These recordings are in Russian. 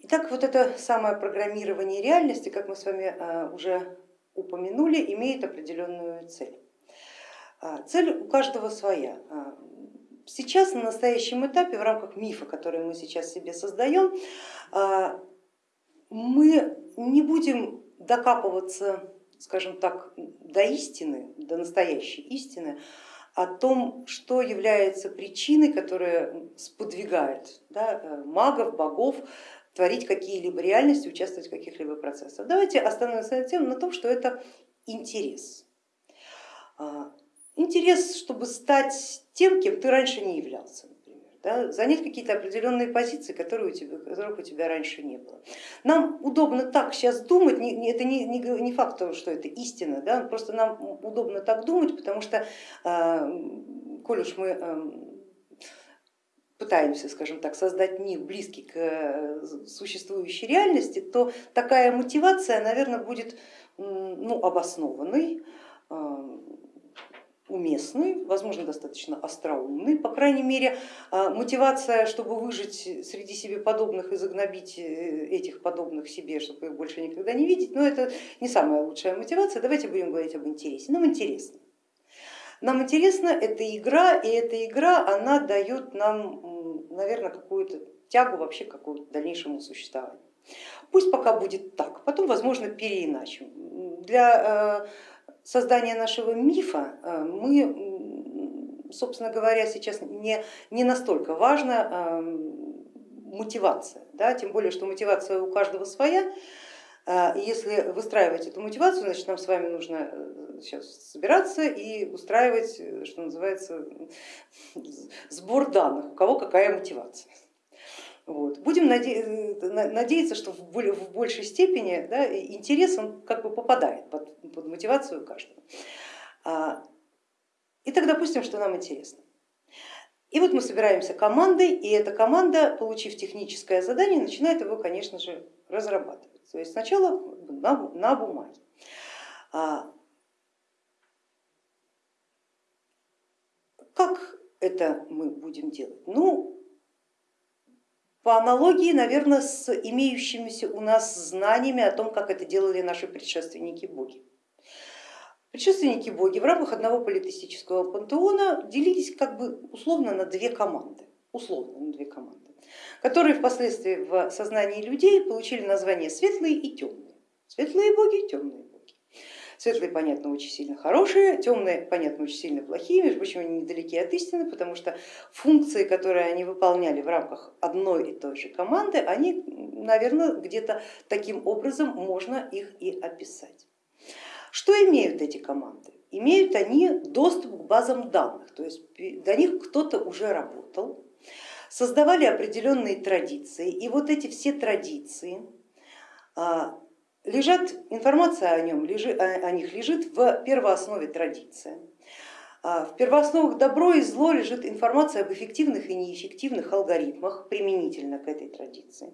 Итак, вот это самое программирование реальности, как мы с вами э, уже упомянули, имеет определенную цель. А, цель у каждого своя. А, сейчас на настоящем этапе в рамках мифа, который мы сейчас себе создаем, а, мы не будем докапываться, скажем так, до истины, до настоящей истины, о том, что является причиной, которая сподвигает да, э, магов, богов творить какие-либо реальности, участвовать в каких-либо процессах. Давайте остановимся на тем, на том, что это интерес. А, интерес, чтобы стать тем, кем ты раньше не являлся, например, да, занять какие-то определенные позиции, которые у тебя, которых у тебя раньше не было. Нам удобно так сейчас думать, это не, не, не факт, что это истина, да, просто нам удобно так думать, потому что, а, коль уж мы пытаемся, скажем так, создать мир близкий к э, существующей реальности, то такая мотивация, наверное, будет ну, обоснованной, э, уместной, возможно, достаточно остроумной. По крайней мере, э, мотивация, чтобы выжить среди себе подобных и загнобить этих подобных себе, чтобы их больше никогда не видеть, но это не самая лучшая мотивация. Давайте будем говорить об интересе. Нам интересно. Нам интересна эта игра, и эта игра, она дает нам, наверное, какую-то тягу вообще к дальнейшему существованию. Пусть пока будет так, потом, возможно, переиначим. Для э, создания нашего мифа э, мы, собственно говоря, сейчас не, не настолько важна э, мотивация, да, тем более, что мотивация у каждого своя. Если выстраивать эту мотивацию, значит нам с вами нужно сейчас собираться и устраивать, э, что называется, сбор данных, у кого какая мотивация. Вот. Будем э, надеяться, что в большей степени да, интерес он как бы попадает под, под мотивацию каждого. А, и тогда допустим, что нам интересно. И вот мы собираемся командой, и эта команда, получив техническое задание, начинает его, конечно же, разрабатывать. То есть сначала на, на бумаге. А, Как это мы будем делать? Ну, по аналогии, наверное, с имеющимися у нас знаниями о том, как это делали наши предшественники боги. Предшественники боги в рамках одного политистического пантеона делились как бы условно на две команды, условно на две команды, которые впоследствии в сознании людей получили название светлые и темные. Светлые боги, темные Светлые, понятно, очень сильно хорошие, темные, понятно, очень сильно плохие, между прочим, они недалеки от истины, потому что функции, которые они выполняли в рамках одной и той же команды, они, наверное, где-то таким образом можно их и описать. Что имеют эти команды? Имеют они доступ к базам данных, то есть до них кто-то уже работал, создавали определенные традиции, и вот эти все традиции а, лежат, информация о, нем, о них лежит в первооснове традиции. А в первоосновах добро и зло лежит информация об эффективных и неэффективных алгоритмах применительно к этой традиции.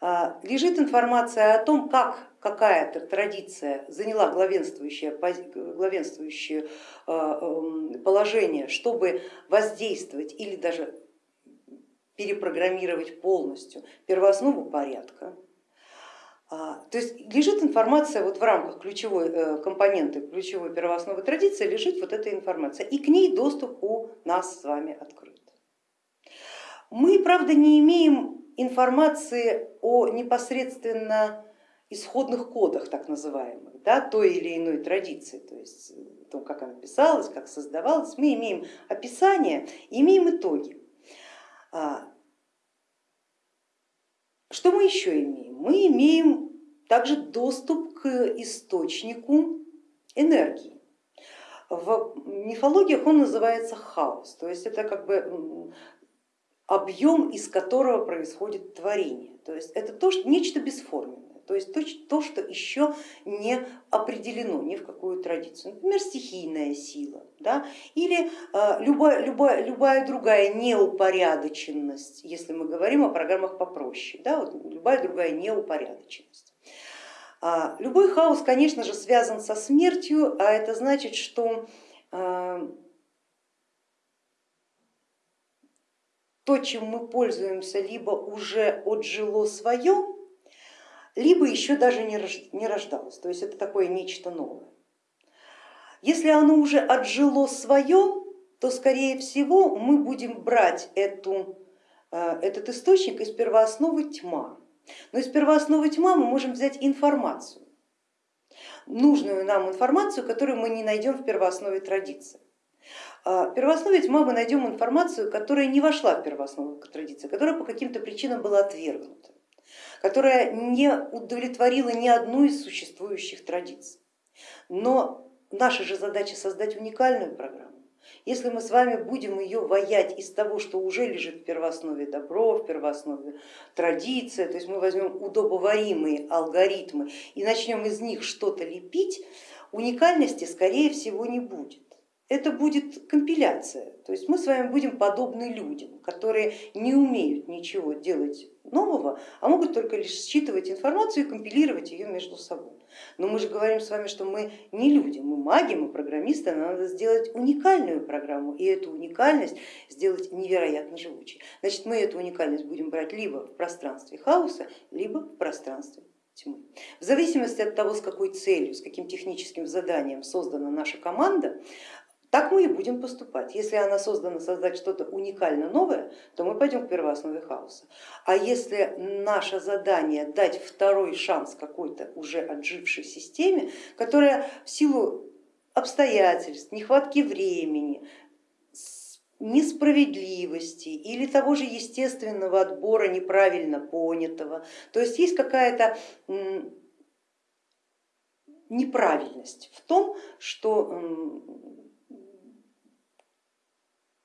А, лежит информация о том, как какая-то традиция заняла главенствующее, главенствующее эм, положение, чтобы воздействовать или даже перепрограммировать полностью первооснову порядка. А, то есть лежит информация вот в рамках ключевой э, компоненты, ключевой первоосновы традиции, лежит вот эта информация, и к ней доступ у нас с вами открыт. Мы, правда, не имеем информации о непосредственно исходных кодах, так называемых, да, той или иной традиции, то есть о том, как она писалась, как создавалась. Мы имеем описание, имеем итоги. Что мы еще имеем? Мы имеем также доступ к источнику энергии. В мифологиях он называется хаос, то есть это как бы объем, из которого происходит творение. То есть это то, что, нечто бесформенное то есть то, что еще не определено ни в какую традицию, например, стихийная сила да? или любая, любая, любая другая неупорядоченность, если мы говорим о программах попроще, да? вот любая другая неупорядоченность. А, любой хаос, конечно же, связан со смертью, а это значит, что а, то, чем мы пользуемся, либо уже отжило свое, либо еще даже не рождалось, то есть это такое нечто новое. Если оно уже отжило свое, то скорее всего мы будем брать эту, э, этот источник из первоосновы тьма. Но из первоосновы тьма мы можем взять информацию, нужную нам информацию, которую мы не найдем в первооснове традиции. А, в первооснове тьма мы найдем информацию, которая не вошла в первооснову традиции, которая по каким-то причинам была отвергнута, которая не удовлетворила ни одну из существующих традиций. Но наша же задача создать уникальную программу. Если мы с вами будем ее воять из того, что уже лежит в первооснове добро, в первооснове традиция, то есть мы возьмем удобоваримые алгоритмы и начнем из них что-то лепить, уникальности скорее всего не будет это будет компиляция. То есть мы с вами будем подобны людям, которые не умеют ничего делать нового, а могут только лишь считывать информацию и компилировать ее между собой. Но мы же говорим с вами, что мы не люди, мы маги, мы программисты, нам надо сделать уникальную программу и эту уникальность сделать невероятно живучей. Значит, мы эту уникальность будем брать либо в пространстве хаоса, либо в пространстве тьмы. В зависимости от того, с какой целью, с каким техническим заданием создана наша команда, так мы и будем поступать. Если она создана создать что-то уникально новое, то мы пойдем к первооснове хаоса. А если наше задание дать второй шанс какой-то уже отжившей системе, которая в силу обстоятельств, нехватки времени, несправедливости или того же естественного отбора неправильно понятого, то есть есть какая-то неправильность в том, что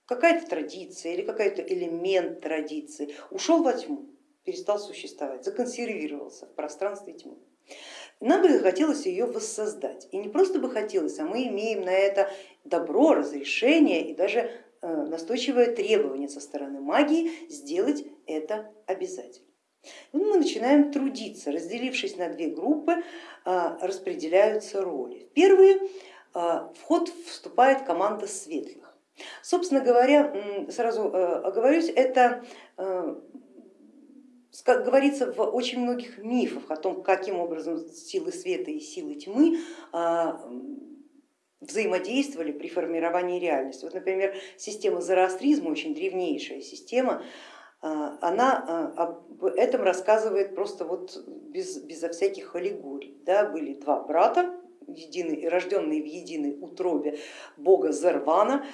какая-то традиция или какой-то элемент традиции ушел во тьму, перестал существовать, законсервировался в пространстве тьмы. Нам бы хотелось ее воссоздать. И не просто бы хотелось, а мы имеем на это добро, разрешение и даже э, настойчивое требование со стороны магии сделать это обязательно. И мы начинаем трудиться, разделившись на две группы, э, распределяются роли. В первые э, в ход вступает команда светлых. Собственно говоря, сразу э, оговорюсь, это э, как говорится в очень многих мифах о том, каким образом силы света и силы тьмы а, взаимодействовали при формировании реальности. Вот, например, система зороастризма, очень древнейшая система, а, она а, об этом рассказывает просто вот без, безо всяких аллегорий. Да, были два брата, единый, рожденные в единой утробе бога Зервана,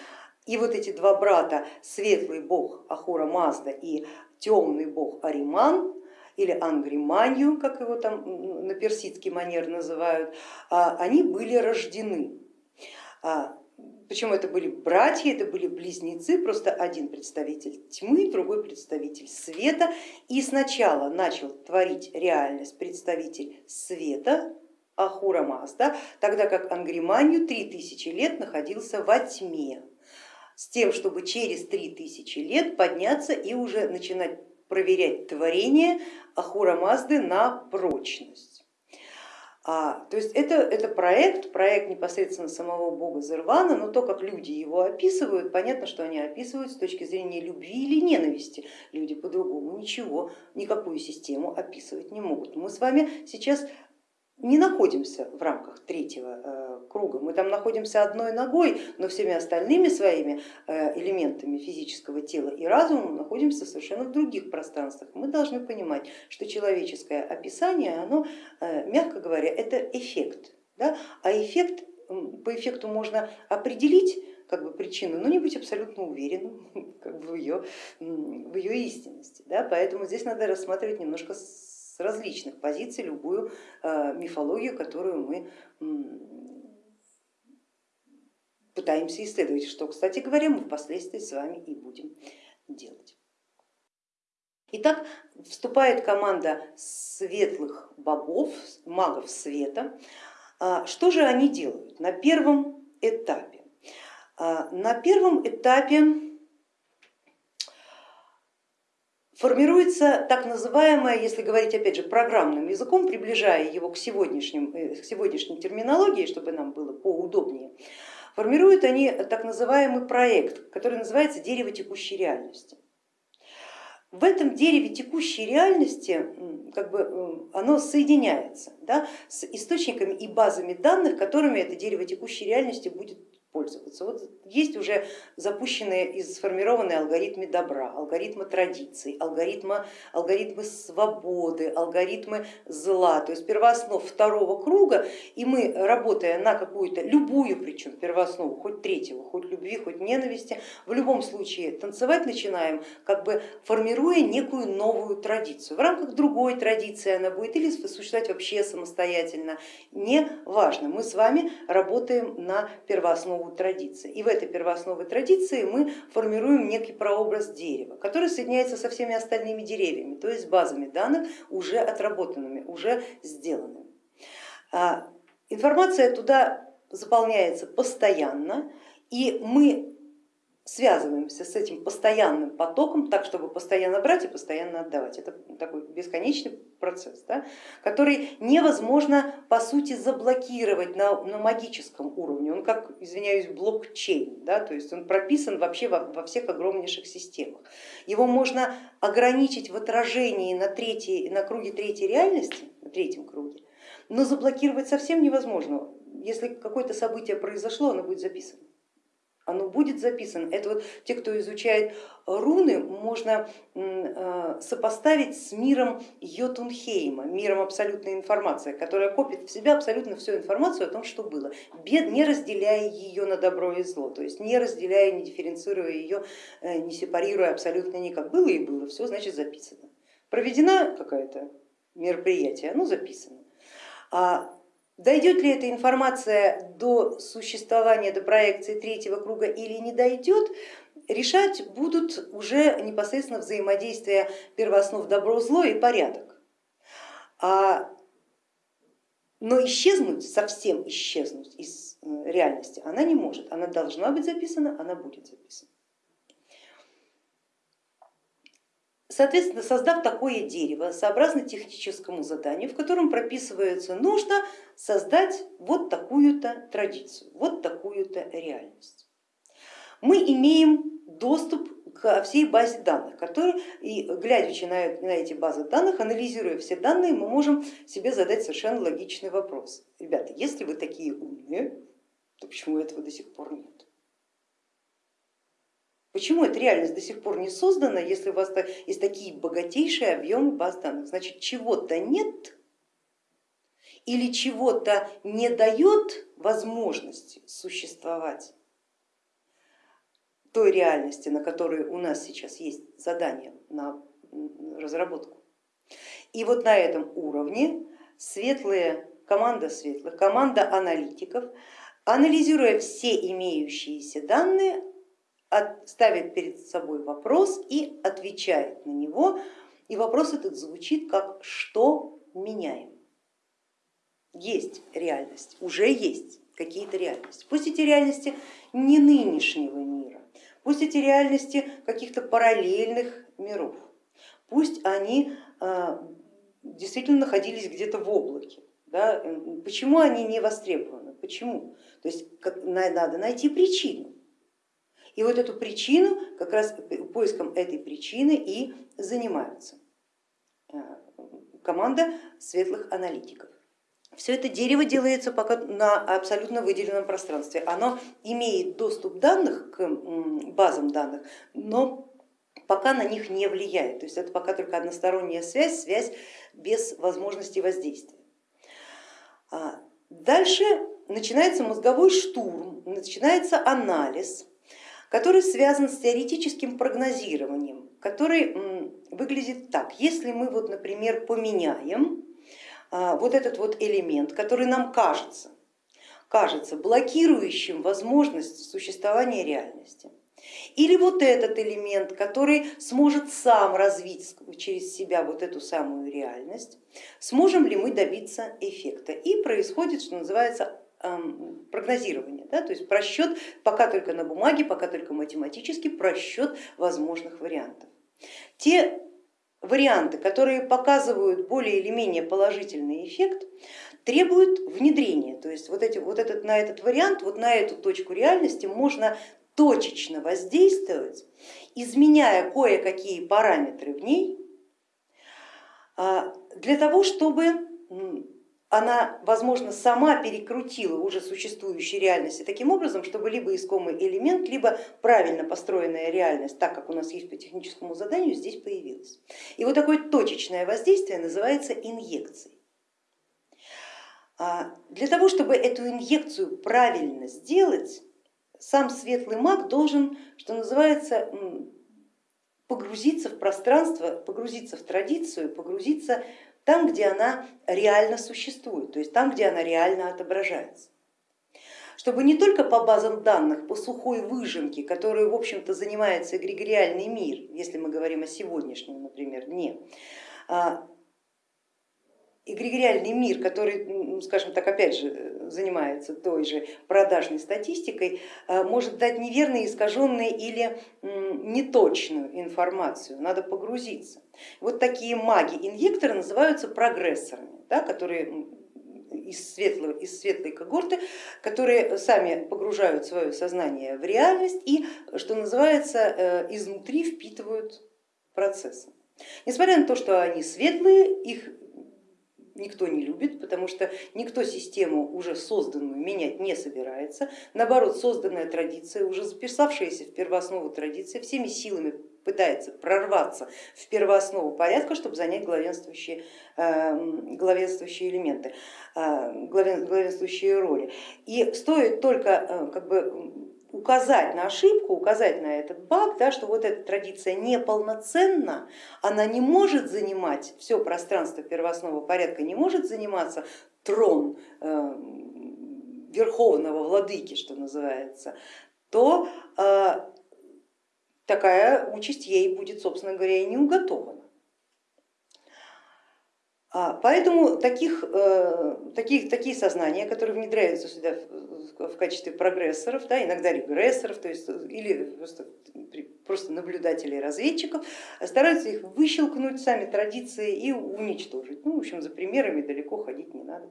и вот эти два брата, светлый бог Ахура Мазда и темный бог Ариман, или Ангриманью, как его там на персидский манер называют, а, они были рождены. А, Причем это были братья, это были близнецы, просто один представитель тьмы, другой представитель света. И сначала начал творить реальность представитель света, Ахура Мазда, тогда как Ангриманью три тысячи лет находился во тьме с тем, чтобы через три тысячи лет подняться и уже начинать проверять творение Ахура Мазды на прочность. А, то есть это, это проект, проект непосредственно самого бога Зервана, но то, как люди его описывают, понятно, что они описывают с точки зрения любви или ненависти. Люди по-другому ничего, никакую систему описывать не могут. Мы с вами сейчас не находимся в рамках третьего э, круга, мы там находимся одной ногой, но всеми остальными своими э, элементами физического тела и разума находимся совершенно в других пространствах. Мы должны понимать, что человеческое описание, оно, э, мягко говоря, это эффект, да? а эффект, по эффекту можно определить как бы причину, но не быть абсолютно уверенным как бы в, ее, в ее истинности. Да? Поэтому здесь надо рассматривать немножко с различных позиций любую э, мифологию, которую мы пытаемся исследовать, что, кстати говоря, мы впоследствии с вами и будем делать. Итак, вступает команда светлых богов, магов света. А, что же они делают на первом этапе? А, на первом этапе формируется так называемое, если говорить опять же программным языком, приближая его к, сегодняшним, э, к сегодняшней терминологии, чтобы нам было поудобнее, формируют они так называемый проект, который называется дерево текущей реальности. в этом дереве текущей реальности как бы, оно соединяется да, с источниками и базами данных, которыми это дерево текущей реальности будет пользоваться. Вот есть уже запущенные и сформированные алгоритмы добра, алгоритмы традиций, алгоритмы, алгоритмы свободы, алгоритмы зла, то есть первооснов второго круга, и мы, работая на какую-то, любую причем первооснову, хоть третьего, хоть любви, хоть ненависти, в любом случае танцевать начинаем, как бы формируя некую новую традицию. В рамках другой традиции она будет или существовать вообще самостоятельно, не важно. Мы с вами работаем на первооснову традиции. И в этой первооснове традиции мы формируем некий прообраз дерева, который соединяется со всеми остальными деревьями, то есть базами данных, уже отработанными, уже сделанными. А, информация туда заполняется постоянно, и мы связываемся с этим постоянным потоком, так чтобы постоянно брать и постоянно отдавать. Это такой бесконечный процесс, да, который невозможно по сути заблокировать на, на магическом уровне. Он как, извиняюсь, блокчейн, да, то есть он прописан вообще во, во всех огромнейших системах. Его можно ограничить в отражении на, третьей, на круге третьей реальности, на третьем круге, но заблокировать совсем невозможно. Если какое-то событие произошло, оно будет записано оно будет записано. Это вот те, кто изучает руны, можно э, сопоставить с миром Йотунхейма, миром абсолютной информации, которая копит в себя абсолютно всю информацию о том, что было, не разделяя ее на добро и зло, то есть не разделяя, не дифференцируя ее, э, не сепарируя абсолютно никак. Было и было, все значит записано. Проведена какая-то мероприятие, оно записано. А Дойдет ли эта информация до существования, до проекции третьего круга или не дойдет, решать будут уже непосредственно взаимодействие первооснов добро-зло и порядок. А, но исчезнуть, совсем исчезнуть из э, реальности она не может. Она должна быть записана, она будет записана. Соответственно, создав такое дерево, сообразно техническому заданию, в котором прописывается, нужно создать вот такую-то традицию, вот такую-то реальность. Мы имеем доступ к всей базе данных, которые, и глядя на, на эти базы данных, анализируя все данные, мы можем себе задать совершенно логичный вопрос. Ребята, если вы такие умные, то почему этого до сих пор нет? Почему эта реальность до сих пор не создана, если у вас есть такие богатейшие объемы баз данных? Значит, чего-то нет или чего-то не дает возможности существовать той реальности, на которой у нас сейчас есть задание на разработку. И вот на этом уровне светлые, команда светлых, команда аналитиков, анализируя все имеющиеся данные, ставит перед собой вопрос и отвечает на него. И вопрос этот звучит как что меняем? Есть реальность, уже есть какие-то реальности. Пусть эти реальности не нынешнего мира, пусть эти реальности каких-то параллельных миров, пусть они а, действительно находились где-то в облаке. Да? Почему они не востребованы? Почему? То есть надо найти причину. И вот эту причину, как раз поиском этой причины и занимаются э, команда светлых аналитиков. Все это дерево делается пока на абсолютно выделенном пространстве. Оно имеет доступ данных к базам данных, но пока на них не влияет. То есть это пока только односторонняя связь, связь без возможности воздействия. А дальше начинается мозговой штурм, начинается анализ который связан с теоретическим прогнозированием, который выглядит так. Если мы, вот, например, поменяем а, вот этот вот элемент, который нам кажется, кажется блокирующим возможность существования реальности, или вот этот элемент, который сможет сам развить через себя вот эту самую реальность, сможем ли мы добиться эффекта. И происходит, что называется, прогнозирование, да, то есть просчет пока только на бумаге, пока только математически просчет возможных вариантов. Те варианты, которые показывают более или менее положительный эффект, требуют внедрения. То есть вот, эти, вот этот, на этот вариант, вот на эту точку реальности можно точечно воздействовать, изменяя кое-какие параметры в ней, а, для того, чтобы она, возможно, сама перекрутила уже существующие реальности таким образом, чтобы либо искомый элемент, либо правильно построенная реальность, так как у нас есть по техническому заданию, здесь появилась. И вот такое точечное воздействие называется инъекцией. А, для того, чтобы эту инъекцию правильно сделать, сам светлый маг должен, что называется, погрузиться в пространство, погрузиться в традицию, погрузиться там, где она реально существует, то есть там, где она реально отображается. Чтобы не только по базам данных, по сухой выжимке, которую, в общем-то, занимается эгрегориальный мир, если мы говорим о сегодняшнем, например, дне, а, эгрегориальный мир, который, скажем так, опять же, занимается той же продажной статистикой, э, может дать неверную, искаженную или неточную информацию, надо погрузиться. Вот такие маги-инъекторы называются прогрессорами, да, которые из, светлого, из светлой когорты, которые сами погружают свое сознание в реальность и, что называется, э, изнутри впитывают процессы. Несмотря на то, что они светлые, их никто не любит, потому что никто систему уже созданную менять не собирается. Наоборот, созданная традиция, уже записавшаяся в первооснову традиции, всеми силами пытается прорваться в первооснову порядка, чтобы занять главенствующие, эм, главенствующие элементы, э, главенствующие роли. И стоит только э, как бы, указать на ошибку, указать на этот баг, да, что вот эта традиция неполноценна, она не может занимать все пространство первоосновного порядка, не может заниматься трон э, верховного владыки, что называется, то э, такая участь ей будет, собственно говоря, и не уготована. А, поэтому таких, э, таких, такие сознания, которые внедряются сюда в качестве прогрессоров, да, иногда регрессоров, то есть, или просто, просто наблюдателей разведчиков, стараются их выщелкнуть сами традиции и уничтожить. Ну, в общем, за примерами далеко ходить не надо.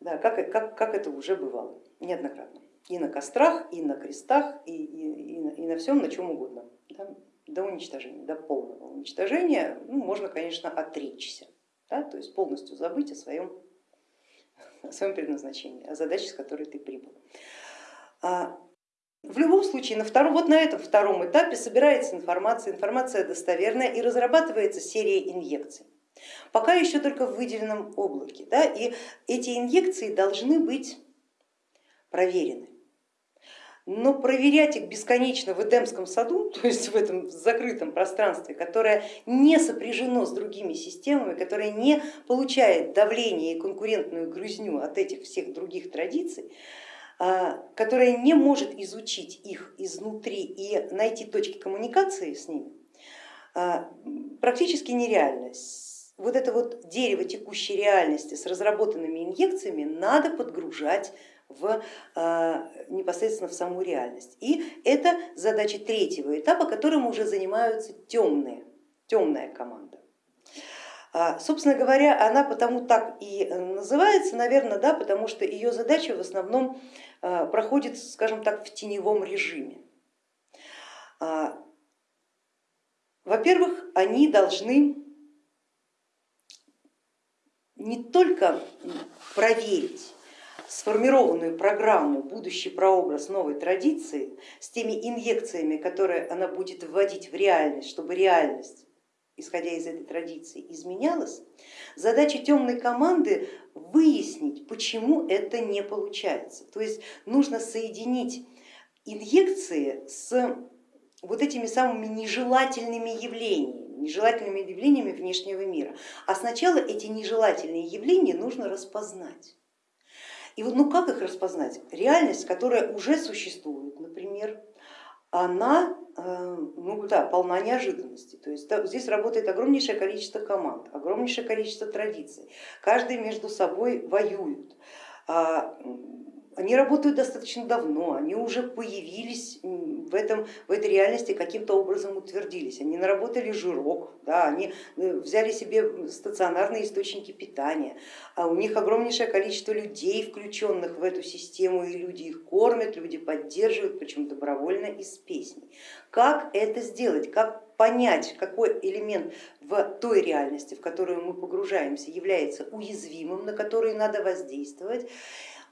Да, как, как, как это уже бывало неоднократно. И на кострах, и на крестах, и, и, и, на, и на всем, на чем угодно. Да, до уничтожения, до полного уничтожения ну, можно, конечно, отречься да, то есть полностью забыть о своем, о своем предназначении, о задаче, с которой ты прибыл. А, в любом случае, на втором, вот на этом втором этапе собирается информация, информация достоверная и разрабатывается серия инъекций. Пока еще только в выделенном облаке. Да, и эти инъекции должны быть проверены но проверять их бесконечно в Эдемском саду, то есть в этом закрытом пространстве, которое не сопряжено с другими системами, которое не получает давление и конкурентную грызню от этих всех других традиций, а, которое не может изучить их изнутри и найти точки коммуникации с ними, а, практически нереально. Вот это вот дерево текущей реальности с разработанными инъекциями надо подгружать в, а, непосредственно в саму реальность. И это задача третьего этапа, которым уже занимаются темные, темная команда. А, собственно говоря, она потому так и называется, наверное, да, потому что ее задача в основном а, проходит, скажем так, в теневом режиме. Во-первых, они должны не только проверить сформированную программу, будущий прообраз новой традиции с теми инъекциями, которые она будет вводить в реальность, чтобы реальность, исходя из этой традиции, изменялась, задача темной команды выяснить, почему это не получается. То есть нужно соединить инъекции с вот этими самыми нежелательными явлениями, нежелательными явлениями внешнего мира. А сначала эти нежелательные явления нужно распознать. И вот ну как их распознать? Реальность, которая уже существует, например, она э, ну, да, полна неожиданностей. То есть здесь работает огромнейшее количество команд, огромнейшее количество традиций. Каждый между собой воюют. Они работают достаточно давно, они уже появились в, этом, в этой реальности, каким-то образом утвердились. Они наработали жирок, да, они э, взяли себе стационарные источники питания, а у них огромнейшее количество людей, включенных в эту систему, и люди их кормят, люди поддерживают, причем добровольно из песней. Как это сделать? Как понять, какой элемент в той реальности, в которую мы погружаемся, является уязвимым, на который надо воздействовать.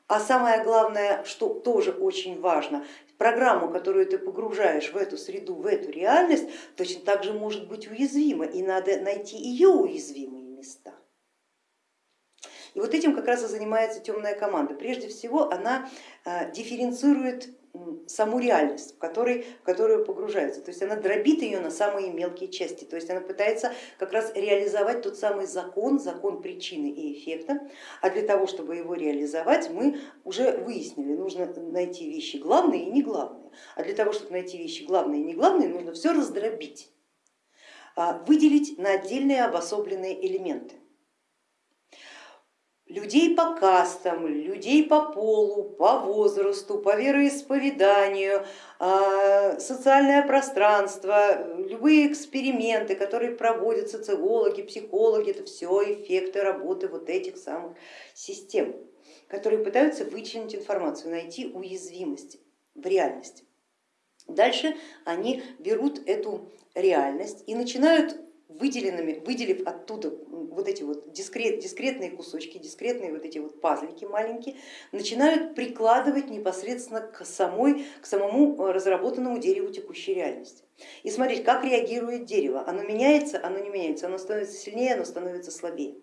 А самое главное, что тоже очень важно, программу, которую ты погружаешь в эту среду, в эту реальность, точно так же может быть уязвима, и надо найти ее уязвимые места. И вот этим как раз и занимается темная команда. Прежде всего она э, дифференцирует саму реальность, в, которой, в которую погружается. То есть она дробит ее на самые мелкие части, то есть она пытается как раз реализовать тот самый закон, закон причины и эффекта, а для того, чтобы его реализовать, мы уже выяснили, нужно найти вещи главные и не главные, а для того, чтобы найти вещи главные и не главные, нужно все раздробить, а, выделить на отдельные обособленные элементы людей по кастам, людей по полу, по возрасту, по вероисповеданию, а, социальное пространство, любые эксперименты, которые проводят социологи, психологи, это все эффекты работы вот этих самых систем, которые пытаются вычленить информацию, найти уязвимости в реальности. Дальше они берут эту реальность и начинают выделенными, выделив оттуда вот эти вот дискрет, дискретные кусочки, дискретные вот эти вот пазлики маленькие, начинают прикладывать непосредственно к, самой, к самому э, разработанному дереву текущей реальности. И смотреть, как реагирует дерево. Оно меняется, оно не меняется, оно становится сильнее, оно становится слабее.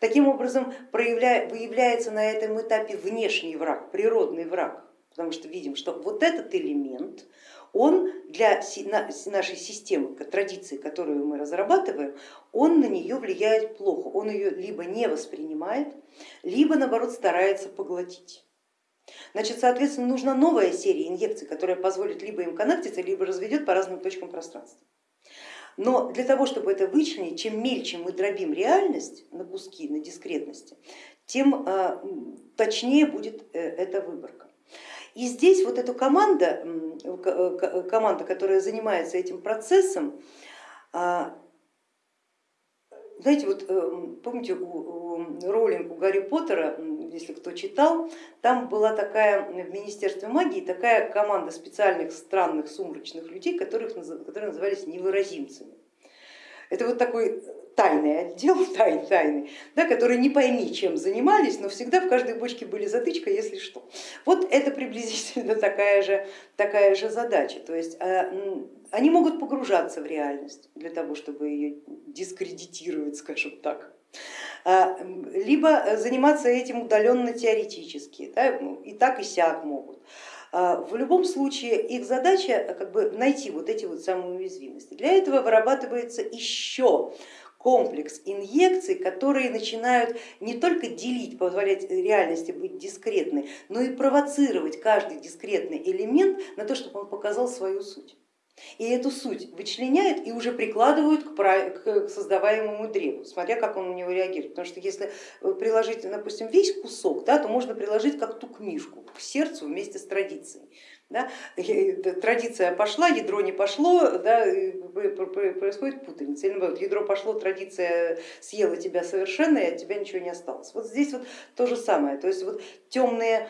Таким образом выявляется на этом этапе внешний враг, природный враг, потому что видим, что вот этот элемент, он для нашей системы, традиции, которую мы разрабатываем, он на нее влияет плохо, он ее либо не воспринимает, либо наоборот старается поглотить. Значит, соответственно, нужна новая серия инъекций, которая позволит либо им коннектиться, либо разведет по разным точкам пространства. Но для того, чтобы это вычленить, чем мельче мы дробим реальность на куски, на дискретности, тем а, точнее будет э, эта выборка. И здесь вот эта команда, команда, которая занимается этим процессом, а, знаете, вот э, помните у Роулинг, у Гарри Поттера, если кто читал, там была такая в Министерстве магии такая команда специальных странных сумрачных людей, которых, которые назывались невыразимцами. Это вот такой тайный отдел, тай, тайный, да, которые не пойми чем занимались, но всегда в каждой бочке были затычка, если что. Вот это приблизительно такая же, такая же задача. То есть э, они могут погружаться в реальность для того, чтобы ее дискредитировать, скажем так а, либо заниматься этим удаленно теоретически, да, и так и сяк могут. А, в любом случае их задача как бы найти вот эти вот самые уязвимости. Для этого вырабатывается еще комплекс инъекций, которые начинают не только делить, позволять реальности быть дискретной, но и провоцировать каждый дискретный элемент на то, чтобы он показал свою суть. И эту суть вычленяют и уже прикладывают к создаваемому древу, смотря как он на него реагирует. Потому что если э, приложить, допустим, весь кусок, да, то можно приложить как ту книжку к сердцу вместе с традицией. Да? Традиция пошла, ядро не пошло, да, происходит путаница. Или наоборот, ядро пошло, традиция съела тебя совершенно, и от тебя ничего не осталось. Вот здесь вот то же самое. То есть вот темные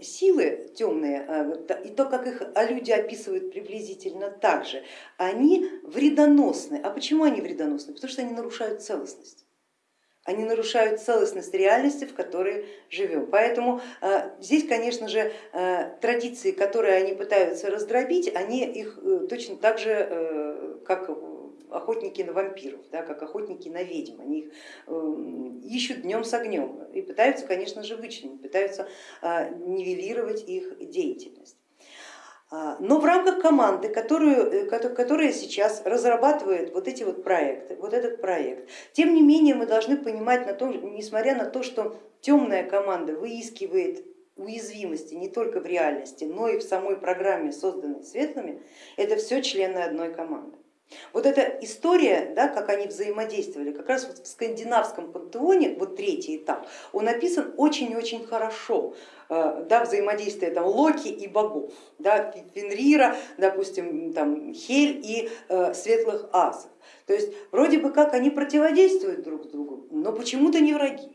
силы, темные, а, и то, как их люди описывают приблизительно так же, они вредоносны. А почему они вредоносны? Потому что они нарушают целостность они нарушают целостность реальности, в которой живем. Поэтому э, здесь, конечно же, э, традиции, которые они пытаются раздробить, они их э, точно так же, как охотники на вампиров, да, как охотники на ведьм, они их ищут днем с огнем и пытаются, конечно же, вычленить, пытаются нивелировать их деятельность. А, но в рамках команды, которую, э, которая сейчас разрабатывает вот эти вот проекты, вот этот проект, тем не менее мы должны понимать, на то, несмотря на то, что темная команда выискивает уязвимости не только в реальности, но и в самой программе, созданной светлыми, это все члены одной команды. Вот эта история, да, как они взаимодействовали, как раз вот в скандинавском пантеоне, вот третий этап, он описан очень-очень хорошо, да, взаимодействие там, Локи и богов, да, Фенрира, допустим, там, Хель и э, светлых асов. То есть вроде бы как они противодействуют друг другу, но почему-то не враги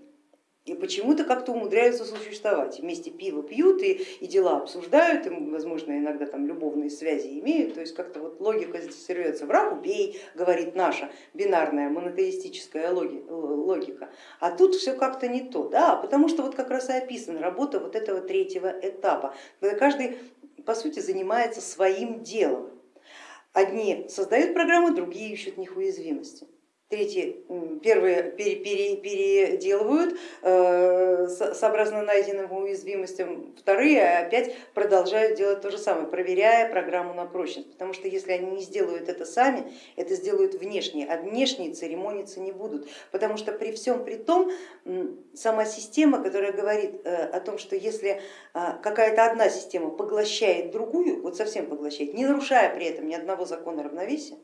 и почему-то как-то умудряются существовать. Вместе пиво пьют и, и дела обсуждают, и, возможно, иногда там любовные связи имеют, то есть как-то вот логика здесь серьется, враг убей, говорит наша бинарная монотеистическая логика, а тут все как-то не то, да, потому что вот как раз и описана работа вот этого третьего этапа, когда каждый по сути занимается своим делом. Одни создают программы, другие ищут них уязвимости. Третьи, первые пере, пере, переделывают э, сообразно найденным уязвимостям, вторые опять продолжают делать то же самое, проверяя программу на прочность, потому что если они не сделают это сами, это сделают внешние, а внешние церемониться не будут, потому что при всем при том сама система, которая говорит э, о том, что если а, какая-то одна система поглощает другую, вот совсем поглощает, не нарушая при этом ни одного закона равновесия,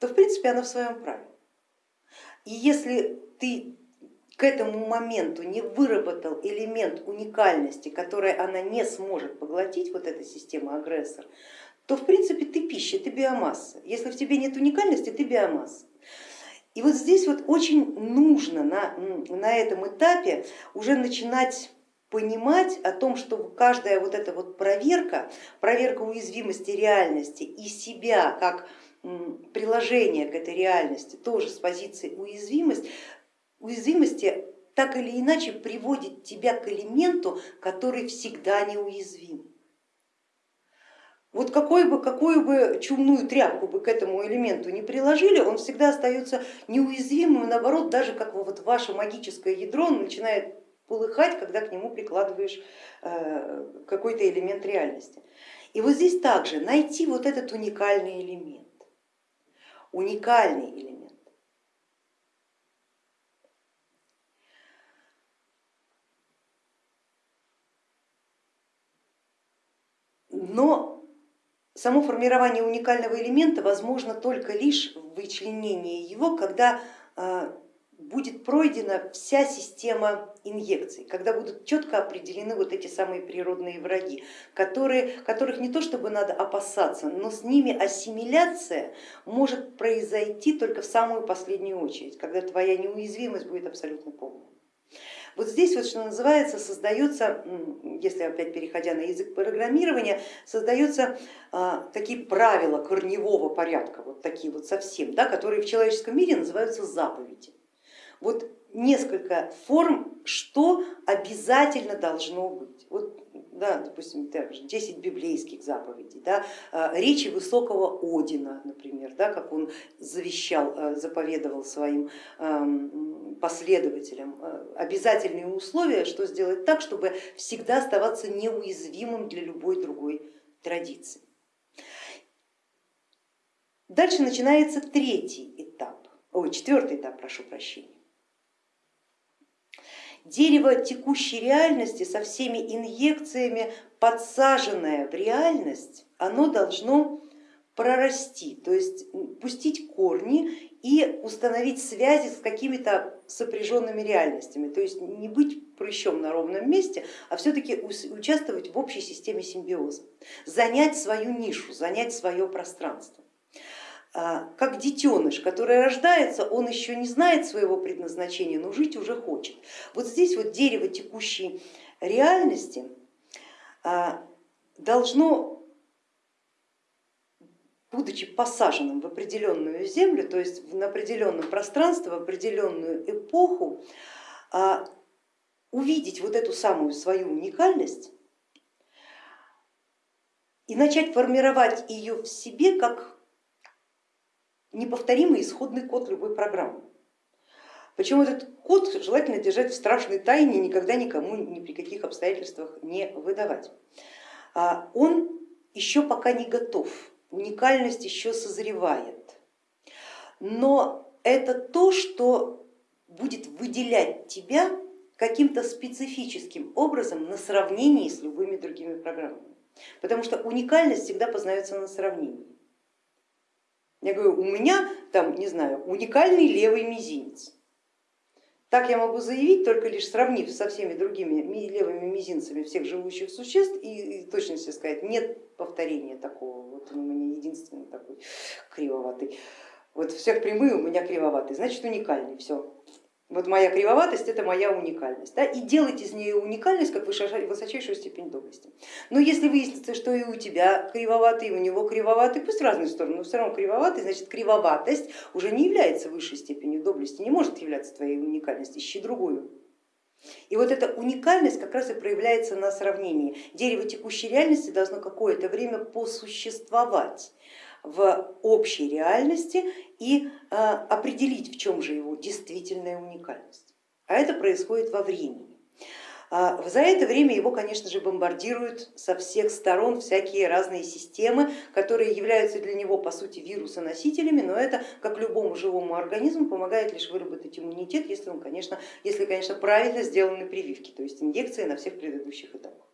то в принципе она в своем праве. И если ты к этому моменту не выработал элемент уникальности, который она не сможет поглотить, вот эта система агрессор, то в принципе ты пища, ты биомасса. Если в тебе нет уникальности, ты биомасса. И вот здесь вот очень нужно на, на этом этапе уже начинать понимать о том, что каждая вот эта вот проверка, проверка уязвимости реальности и себя как приложение к этой реальности, тоже с позиции уязвимость, уязвимости так или иначе приводит тебя к элементу, который всегда неуязвим. Вот какой бы, какую бы чумную тряпку бы к этому элементу не приложили, он всегда остается неуязвимым, наоборот, даже как вот ваше магическое ядро начинает полыхать, когда к нему прикладываешь э, какой-то элемент реальности. И вот здесь также найти вот этот уникальный элемент уникальный элемент. Но само формирование уникального элемента возможно только лишь в вычленении его, когда а, будет пройдена вся система инъекций, когда будут четко определены вот эти самые природные враги, которые, которых не то чтобы надо опасаться, но с ними ассимиляция может произойти только в самую последнюю очередь, когда твоя неуязвимость будет абсолютно полной. Вот здесь вот, что называется, создается, если опять переходя на язык программирования, создаются а, такие правила корневого порядка, вот такие вот совсем, да, которые в человеческом мире называются заповеди. Вот несколько форм, что обязательно должно быть. Вот, да, допустим, также 10 библейских заповедей, да, а, речи высокого Одина, например, да, как он завещал, а, заповедовал своим последователям. А, обязательные условия, что сделать так, чтобы всегда оставаться неуязвимым для любой другой традиции. Дальше начинается третий этап, ой, четвертый этап, прошу прощения дерево текущей реальности со всеми инъекциями, подсаженное в реальность, оно должно прорасти, то есть пустить корни и установить связи с какими-то сопряженными реальностями, то есть не быть прыщом на ровном месте, а все-таки участвовать в общей системе симбиоза, занять свою нишу, занять свое пространство. А, как детеныш, который рождается, он еще не знает своего предназначения, но жить уже хочет. Вот здесь вот дерево текущей реальности а, должно, будучи посаженным в определенную землю, то есть на определенном пространстве, в определенную эпоху, а, увидеть вот эту самую свою уникальность и начать формировать ее в себе как неповторимый исходный код любой программы. Причем этот код желательно держать в страшной тайне и никогда никому ни при каких обстоятельствах не выдавать. А он еще пока не готов, уникальность еще созревает, но это то, что будет выделять тебя каким-то специфическим образом на сравнении с любыми другими программами. Потому что уникальность всегда познается на сравнении. Я говорю, у меня там, не знаю, уникальный левый мизинец. Так я могу заявить, только лишь сравнив со всеми другими левыми мизинцами всех живущих существ и, и точности сказать, нет повторения такого, вот он у меня единственный такой кривоватый. Вот всех прямые у меня кривоватые, значит уникальный, все. Вот моя кривоватость это моя уникальность. Да? И делать из нее уникальность как высочайшую степень доблести. Но если выяснится, что и у тебя кривоватый, и у него кривоватый, пусть в разные стороны, но все равно кривоватый, значит кривоватость уже не является высшей степенью доблести, не может являться твоей уникальностью, ищи другую. И вот эта уникальность как раз и проявляется на сравнении. Дерево текущей реальности должно какое-то время посуществовать в общей реальности и э, определить, в чем же его действительная уникальность. А это происходит во времени. А, за это время его, конечно же, бомбардируют со всех сторон всякие разные системы, которые являются для него, по сути, вирусоносителями, но это, как любому живому организму, помогает лишь выработать иммунитет, если, он, конечно, если конечно, правильно сделаны прививки, то есть инъекции на всех предыдущих этапах.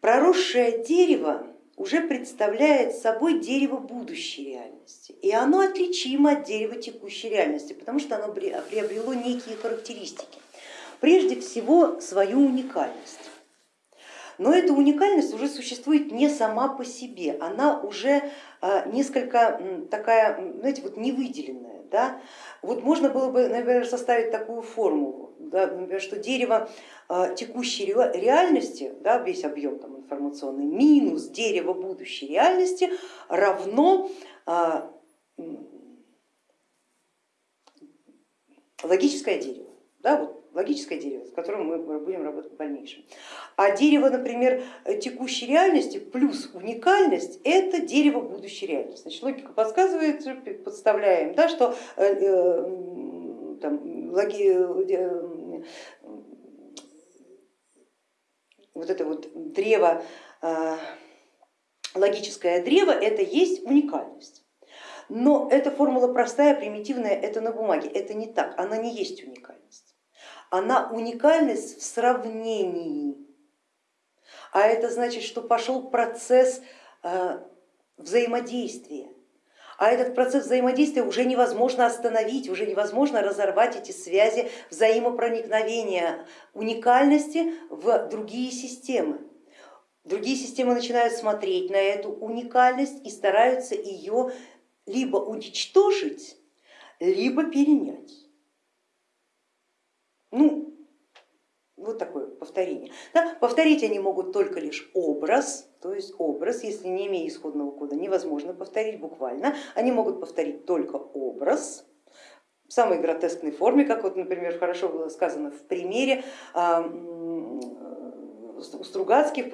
Проросшее дерево уже представляет собой дерево будущей реальности. И оно отличимо от дерева текущей реальности, потому что оно приобрело некие характеристики. Прежде всего свою уникальность. Но эта уникальность уже существует не сама по себе, она уже а, несколько такая, знаете, вот невыделенная. Да? Вот можно было бы, например, составить такую формулу, да, например, что дерево а, текущей реальности, да, весь объем там, информационный, минус дерево будущей реальности равно а, логическое дерево. Да, вот логическое дерево, с которым мы будем работать в дальнейшем. А дерево, например, текущей реальности плюс уникальность это дерево будущей реальности. Значит, логика подсказывает, подставляем, да, что э, э, там, логи, э, вот это вот древо, логическое древо, это есть уникальность. Но эта формула простая, примитивная, это на бумаге, это не так, она не есть уникальность. Она уникальность в сравнении, а это значит, что пошел процесс а, взаимодействия а этот процесс взаимодействия уже невозможно остановить, уже невозможно разорвать эти связи взаимопроникновения уникальности в другие системы. Другие системы начинают смотреть на эту уникальность и стараются ее либо уничтожить, либо перенять. Ну, вот такое повторение. Да, повторить они могут только лишь образ, то есть образ, если не имея исходного кода, невозможно повторить буквально. Они могут повторить только образ в самой гротескной форме, как вот, например, хорошо было сказано в примере у Стругацких э,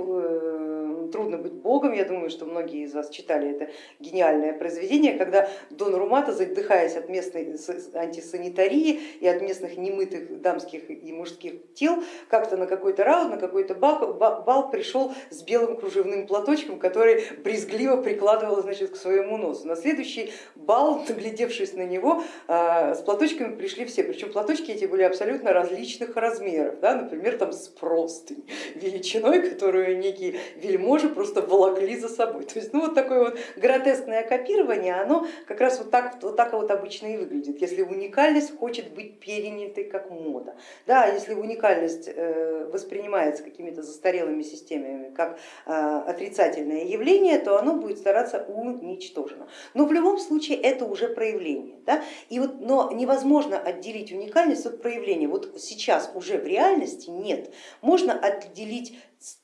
трудно быть богом. Я думаю, что многие из вас читали это гениальное произведение, когда Дон Румата, задыхаясь от местной антисанитарии и от местных немытых дамских и мужских тел, как-то на какой-то раунд, на какой-то бал пришел с белым кружевным платочком, который брезгливо прикладывал значит, к своему носу. На следующий бал, наглядевшись на него, а, с платочками пришли все, причем платочки эти были абсолютно различных размеров, да, например, там с простынь величиной, которую некий вельмож тоже просто волокли за собой. То есть ну, вот такое вот гротескное копирование, оно как раз вот так вот, так вот обычно и выглядит, если уникальность хочет быть перенятой как мода. Да, если уникальность э, воспринимается какими-то застарелыми системами как э, отрицательное явление, то оно будет стараться уничтожено. Но в любом случае это уже проявление. Да? И вот, но невозможно отделить уникальность от проявления. Вот сейчас уже в реальности нет. Можно отделить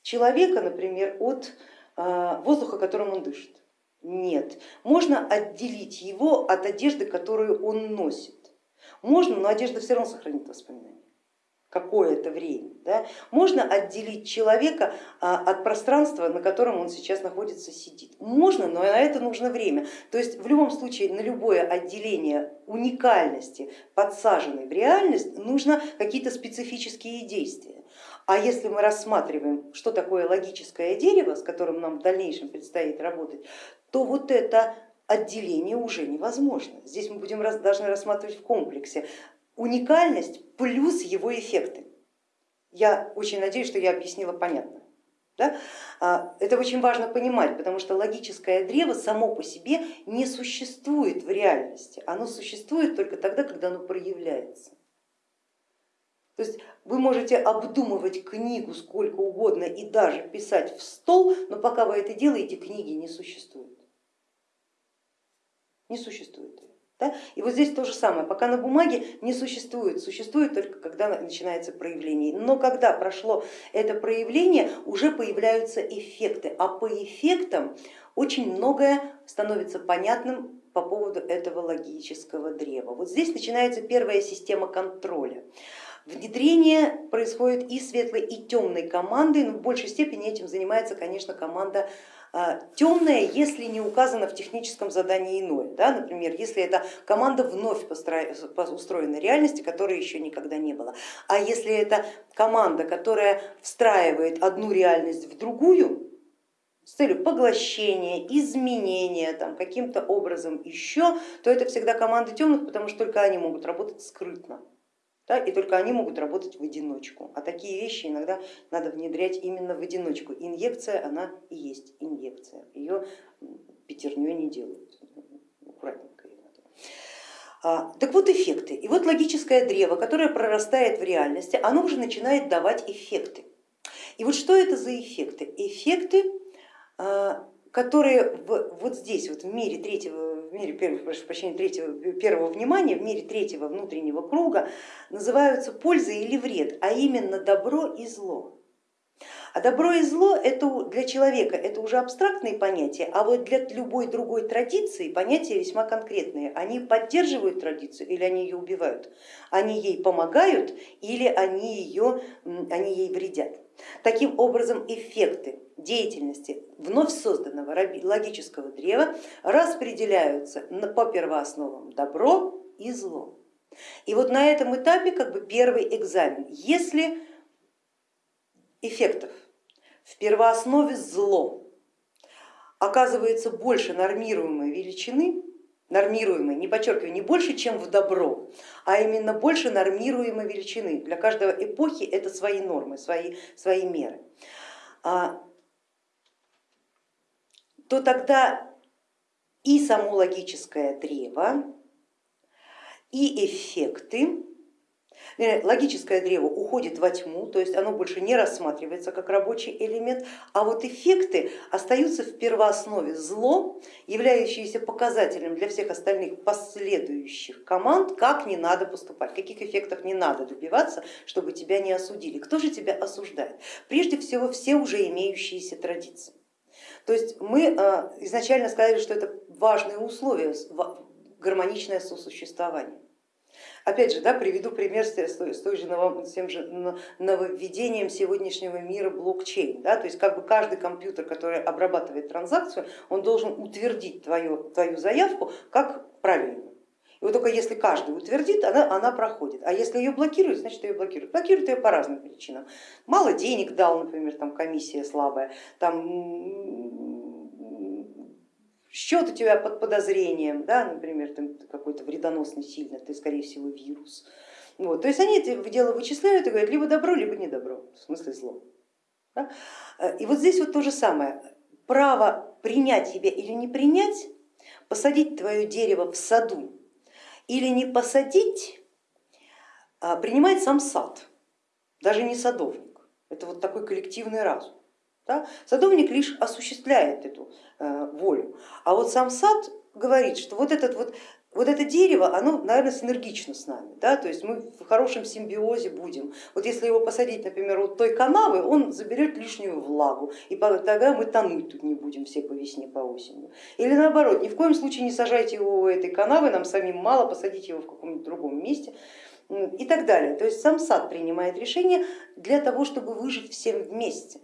человека, например, от а, воздуха, которым он дышит. Нет, можно отделить его от одежды, которую он носит. Можно, но одежда все равно сохранит воспоминания какое-то время. Да? Можно отделить человека а, от пространства, на котором он сейчас находится, сидит. Можно, но на это нужно время. То есть в любом случае на любое отделение уникальности, подсаженной в реальность, нужно какие-то специфические действия. А если мы рассматриваем, что такое логическое дерево, с которым нам в дальнейшем предстоит работать, то вот это отделение уже невозможно. Здесь мы будем, должны рассматривать в комплексе уникальность плюс его эффекты. Я очень надеюсь, что я объяснила понятно. Да? А, это очень важно понимать, потому что логическое древо само по себе не существует в реальности, оно существует только тогда, когда оно проявляется. То есть вы можете обдумывать книгу сколько угодно и даже писать в стол, но пока вы это делаете, книги не существует. Не существует. Да? И вот здесь то же самое, пока на бумаге не существует, существует только когда начинается проявление. Но когда прошло это проявление, уже появляются эффекты, а по эффектам очень многое становится понятным по поводу этого логического древа. Вот здесь начинается первая система контроля. Внедрение происходит и светлой, и темной командой, но в большей степени этим занимается, конечно, команда а, темное, если не указано в техническом задании иное. Да? Например, если это команда вновь устроенной реальности, которой еще никогда не было. А если это команда, которая встраивает одну реальность в другую, с целью поглощения, изменения каким-то образом еще, то это всегда команды темных, потому что только они могут работать скрытно да, и только они могут работать в одиночку. А такие вещи иногда надо внедрять именно в одиночку. Инъекция, она и есть инъекция, ее пятерней не делают, аккуратненько. А, так вот эффекты. И вот логическое древо, которое прорастает в реальности, оно уже начинает давать эффекты. И вот что это за эффекты? Эффекты, а, которые вот здесь, вот в мире третьего в мире прошу прощения, третьего, первого внимания, в мире третьего внутреннего круга называются польза или вред, а именно добро и зло. А добро и зло это для человека это уже абстрактные понятия, а вот для любой другой традиции понятия весьма конкретные. Они поддерживают традицию или они ее убивают, они ей помогают или они, ее, они ей вредят. Таким образом эффекты деятельности вновь созданного логического древа распределяются по первоосновам добро и зло. И вот на этом этапе как бы первый экзамен. Если эффектов в первооснове зло оказывается больше нормируемой величины, нормируемой, не подчеркиваю, не больше, чем в добро, а именно больше нормируемой величины. Для каждой эпохи это свои нормы, свои, свои меры. А, то тогда и само логическое древо, и эффекты, логическое древо уходит во тьму, то есть оно больше не рассматривается как рабочий элемент, а вот эффекты остаются в первооснове зло, являющиеся показателем для всех остальных последующих команд, как не надо поступать, каких эффектов не надо добиваться, чтобы тебя не осудили. Кто же тебя осуждает? Прежде всего все уже имеющиеся традиции. То есть мы э, изначально сказали, что это важное условие, гармоничное сосуществование. Опять же, да, приведу пример с, той же, с тем же нововведением сегодняшнего мира блокчейн. Да, то есть как бы каждый компьютер, который обрабатывает транзакцию, он должен утвердить твою, твою заявку как правильную. И вот только если каждый утвердит, она, она проходит. А если ее блокируют, значит ее блокируют. Блокируют ее по разным причинам. Мало денег дал, например, там комиссия слабая, там счет у тебя под подозрением, да, например, какой-то вредоносный сильно, ты скорее всего вирус. Вот, то есть они это дело вычисляют и говорят, либо добро, либо не добро, в смысле зло. Да? И вот здесь вот то же самое, право принять тебя или не принять, посадить твое дерево в саду или не посадить, а принимает сам сад, даже не садовник. Это вот такой коллективный разум. Да? Садовник лишь осуществляет эту э, волю, а вот сам сад говорит, что вот, этот вот, вот это дерево, оно, наверное, синергично с нами, да? то есть мы в хорошем симбиозе будем. Вот если его посадить, например, вот той канавы, он заберет лишнюю влагу, и тогда мы тонуть тут не будем все по весне, по осени. Или наоборот, ни в коем случае не сажайте его у этой канавы, нам самим мало, посадите его в каком-нибудь другом месте и так далее. То есть сам сад принимает решение для того, чтобы выжить всем вместе.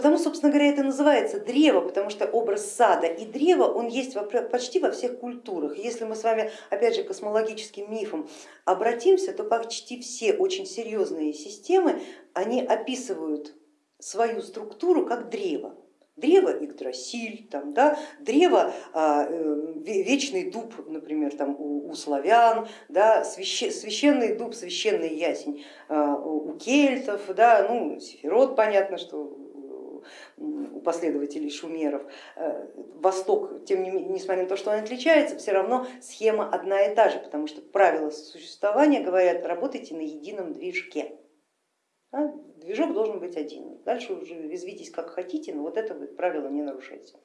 Потому, собственно говоря, это называется древо, потому что образ сада и древа, он есть почти во всех культурах. Если мы с вами, опять же, космологическим мифом обратимся, то почти все очень серьезные системы, они описывают свою структуру как древо. Древо Игдрасиль, там, да, древо а, э, Вечный дуб, например, там, у, у славян, да, священ, священный дуб, священный ясень а, у кельтов, да, ну, Сефирот, понятно, что у последователей шумеров. Э, Восток, тем не менее, несмотря на то, что он отличается, все равно схема одна и та же, потому что правила существования говорят, работайте на едином движке. Да? Движок должен быть один. Дальше уже резвитесь как хотите, но вот это правило не нарушайте.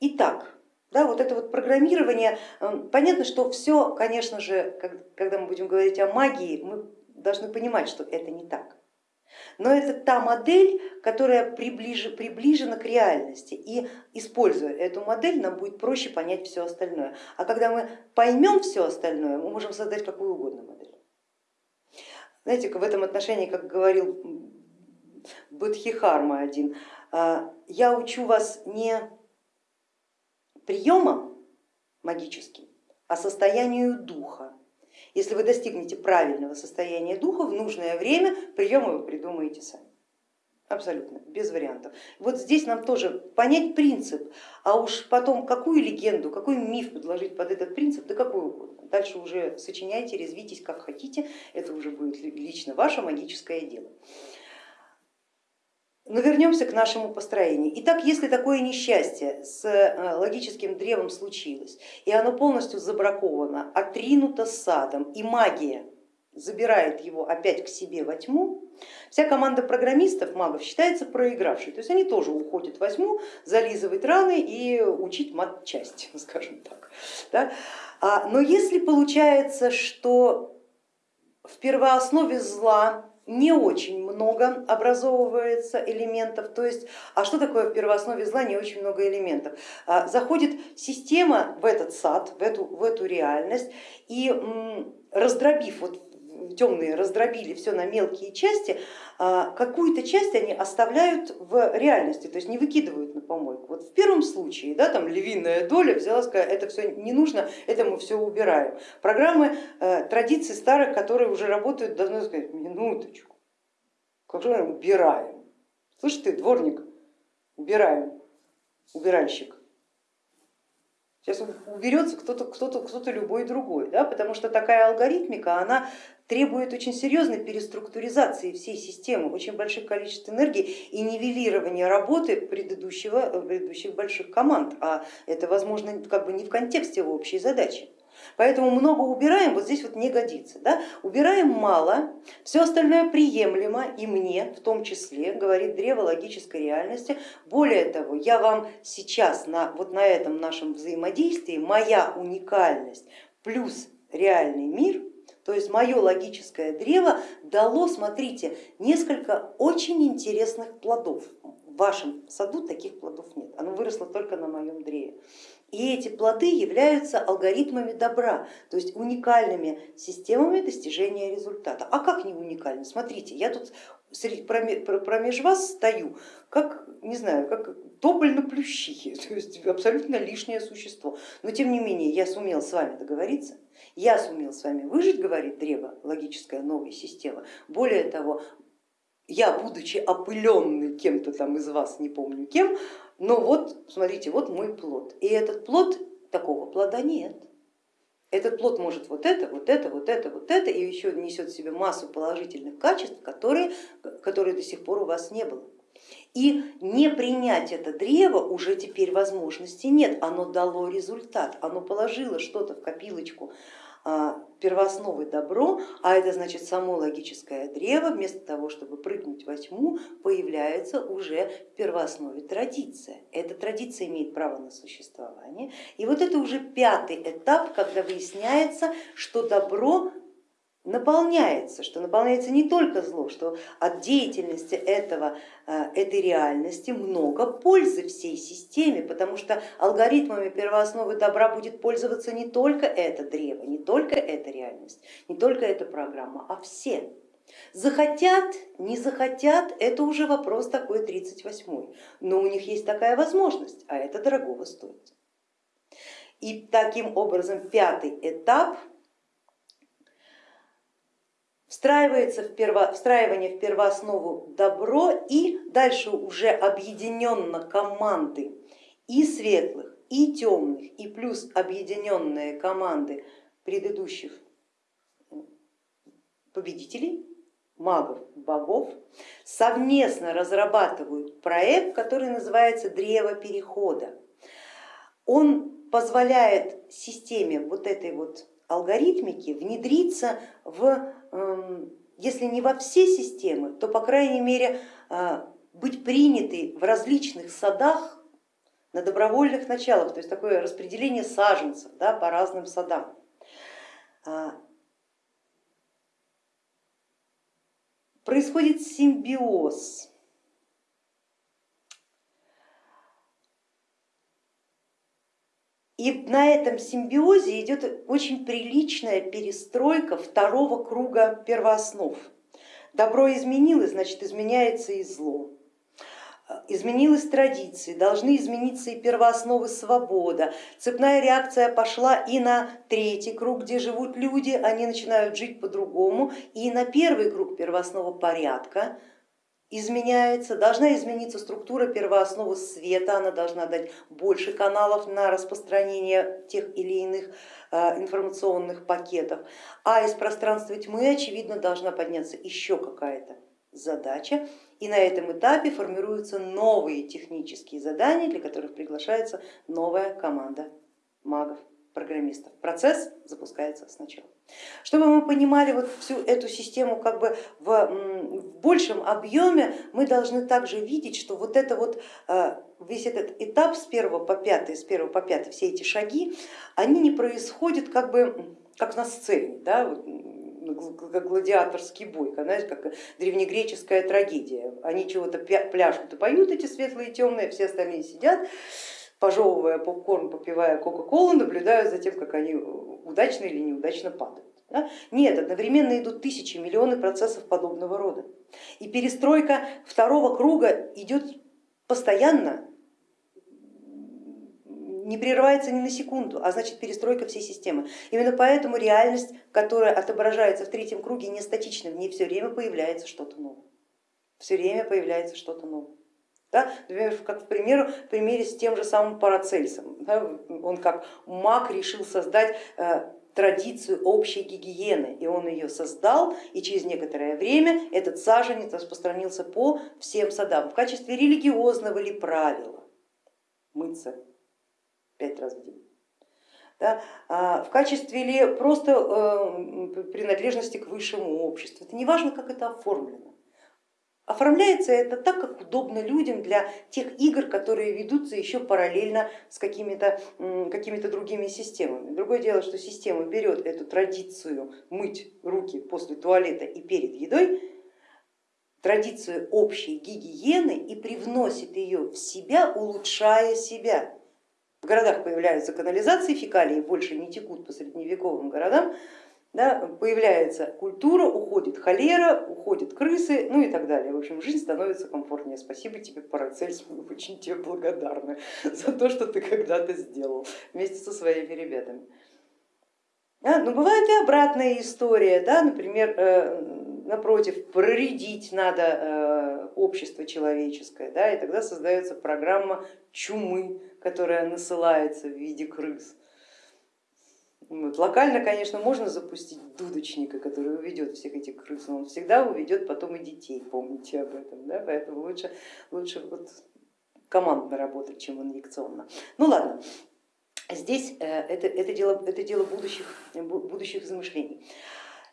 Итак, да, вот это вот программирование, э, понятно, что все, конечно же, когда мы будем говорить о магии, мы должны понимать, что это не так. Но это та модель, которая приближ, приближена к реальности. И используя эту модель, нам будет проще понять все остальное. А когда мы поймем все остальное, мы можем создать какую угодно модель. Знаете, в этом отношении, как говорил Бодхихарма один, «А, я учу вас не приемам магическим, а состоянию духа. Если вы достигнете правильного состояния духа, в нужное время приемы вы придумаете сами. Абсолютно, без вариантов. Вот здесь нам тоже понять принцип, а уж потом какую легенду, какой миф подложить под этот принцип, да какой угодно. Дальше уже сочиняйте, резвитесь как хотите, это уже будет лично ваше магическое дело. Но вернемся к нашему построению. Итак, если такое несчастье с э, логическим древом случилось, и оно полностью забраковано, отринуто садом, и магия забирает его опять к себе во тьму, вся команда программистов, магов считается проигравшей. То есть они тоже уходят во тьму, зализывать раны и учить мат-часть, скажем так. А, но если получается, что в первооснове зла не очень много образовывается элементов, то есть, а что такое в первооснове зла, не очень много элементов. А, заходит система в этот сад, в эту, в эту реальность и раздробив вот темные раздробили все на мелкие части, а, какую-то часть они оставляют в реальности, то есть не выкидывают на помойку. Вот в первом случае, да, там львиная доля взяла, сказала, это все не нужно, это мы все убираем. Программы э, традиций старых, которые уже работают, давно сказать, минуточку, как же мы убираем? Слышь ты, дворник, убираем, убиральщик. Сейчас уберется кто-то кто -то, кто -то любой другой, да, потому что такая алгоритмика, она требует очень серьезной переструктуризации всей системы, очень больших количеств энергии и нивелирования работы предыдущего, предыдущих больших команд, а это возможно как бы не в контексте его общей задачи. Поэтому много убираем, вот здесь вот не годится. Да? Убираем мало, все остальное приемлемо и мне в том числе, говорит древо логической реальности. Более того, я вам сейчас на, вот на этом нашем взаимодействии, моя уникальность плюс реальный мир то есть мое логическое древо дало, смотрите, несколько очень интересных плодов. В вашем саду таких плодов нет, оно выросло только на моем древе. И эти плоды являются алгоритмами добра, то есть уникальными системами достижения результата. А как не уникальны? Смотрите, я тут промеж вас стою, как, не знаю, как тополь на плющихе, то есть абсолютно лишнее существо. Но тем не менее я сумел с вами договориться, я сумел с вами выжить, говорит древо, логическая новая система. Более того, я, будучи опыленный кем-то там из вас, не помню кем, но вот, смотрите, вот мой плод. И этот плод, такого плода нет. Этот плод может вот это, вот это, вот это, вот это, и еще несет в себе массу положительных качеств, которые, которые до сих пор у вас не было. И не принять это древо уже теперь возможности нет, оно дало результат, оно положило что-то в копилочку первоосновы добро, а это значит само логическое древо, вместо того, чтобы прыгнуть во тьму, появляется уже в первооснове традиция. Эта традиция имеет право на существование. И вот это уже пятый этап, когда выясняется, что добро наполняется, что наполняется не только зло, что от деятельности этого, э, этой реальности много пользы всей системе, потому что алгоритмами первоосновы добра будет пользоваться не только это древо, не только эта реальность, не только эта программа, а все. Захотят, не захотят, это уже вопрос такой 38 но у них есть такая возможность, а это дорогого стоит. И таким образом пятый этап встраивается в перво, встраивание в первооснову добро и дальше уже объединенно команды и светлых, и темных, и плюс объединенные команды предыдущих победителей, магов, богов, совместно разрабатывают проект, который называется Древо Перехода. Он позволяет системе вот этой вот алгоритмики внедриться в, если не во все системы, то по крайней мере э, быть принятой в различных садах на добровольных началах, то есть такое распределение саженцев да, по разным садам. А, происходит симбиоз. И на этом симбиозе идет очень приличная перестройка второго круга первооснов. Добро изменилось, значит изменяется и зло изменилась традиции, должны измениться и первоосновы свобода. Цепная реакция пошла и на третий круг, где живут люди, они начинают жить по-другому, и на первый круг первооснова порядка изменяется, должна измениться структура первоосновы света, она должна дать больше каналов на распространение тех или иных э, информационных пакетов, а из пространства тьмы, очевидно, должна подняться еще какая-то задача, и на этом этапе формируются новые технические задания, для которых приглашается новая команда магов, программистов. Процесс запускается сначала. Чтобы мы понимали вот всю эту систему как бы в, большем объеме, мы должны также видеть, что вот это вот э, весь этот этап с первого по пятый, с первого по пятый, все эти шаги, они не происходят как бы как на сцене, да, как гладиаторский бой, знаете, как древнегреческая трагедия. Они чего-то пляшут и поют, эти светлые и темные, все остальные сидят, пожевывая попкорн, попивая кока-колу, наблюдают за тем, как они удачно или неудачно падают. Да? Нет, одновременно идут тысячи, миллионы процессов подобного рода. И перестройка второго круга идет постоянно, не прерывается ни на секунду, а значит перестройка всей системы. Именно поэтому реальность, которая отображается в третьем круге, не статична, в ней все время появляется что-то новое. Все время появляется что-то новое. Да? Например, как в, примеру, в примере с тем же самым Парацельсом. Да? Он как маг решил создать э, традицию общей гигиены, и он ее создал, и через некоторое время этот саженец распространился по всем садам в качестве религиозного ли правила мыться пять раз в день. Да, а в качестве ли просто э, принадлежности к высшему обществу. Это не важно, как это оформлено. Оформляется это так, как удобно людям для тех игр, которые ведутся еще параллельно с какими-то какими другими системами. Другое дело, что система берет эту традицию мыть руки после туалета и перед едой, традицию общей гигиены и привносит ее в себя, улучшая себя. В городах появляются канализации, фекалии больше не текут по средневековым городам, да, появляется культура, уходит холера, уходят крысы, ну и так далее. В общем, жизнь становится комфортнее. Спасибо тебе, Парацельс, мы очень тебе благодарны за то, что ты когда-то сделал вместе со своими ребятами. Да, но бывает и обратная история, да, например, э, напротив, проредить надо э, общество человеческое, да, и тогда создается программа чумы, которая насылается в виде крыс. Вот. Локально, конечно, можно запустить дудочника, который уведет всех этих крыс, но он всегда уведет потом и детей, помните об этом, да? поэтому лучше, лучше вот командно работать, чем инъекционно. Ну ладно, здесь э, это, это, дело, это дело будущих, будущих замышлений.